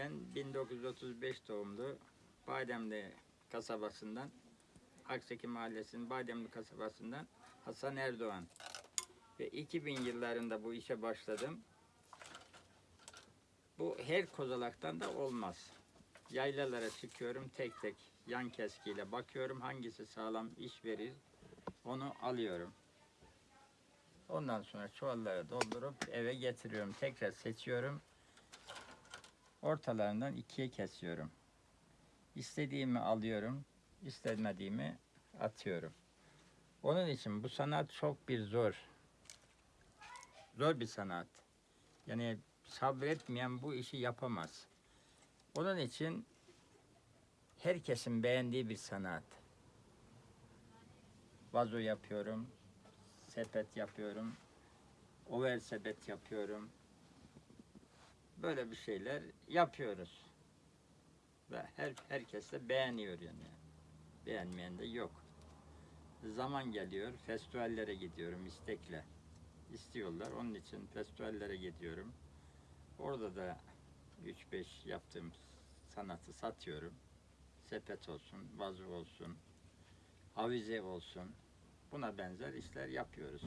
Ben 1935 doğumlu Bademli kasabasından Akseki Mahallesi'nin Bademli kasabasından Hasan Erdoğan. Ve 2000 yıllarında bu işe başladım. Bu her kozalaktan da olmaz. Yaylalara çıkıyorum tek tek yan keskiyle bakıyorum hangisi sağlam iş verir onu alıyorum. Ondan sonra çuvallara doldurup eve getiriyorum. Tekrar seçiyorum. Ortalarından ikiye kesiyorum. İstediğimi alıyorum, istemediğimi atıyorum. Onun için bu sanat çok bir zor. Zor bir sanat. Yani sabretmeyen bu işi yapamaz. Onun için herkesin beğendiği bir sanat. Vazo yapıyorum, sepet yapıyorum, over sepet yapıyorum. Böyle bir şeyler yapıyoruz. Ve her herkes de beğeniyor yani. Beğenmeyen de yok. Zaman geliyor, festivallere gidiyorum istekle. İstiyorlar, onun için festivallere gidiyorum. Orada da 3-5 yaptığım sanatı satıyorum. Sepet olsun, vazo olsun, avize olsun. Buna benzer işler yapıyoruz.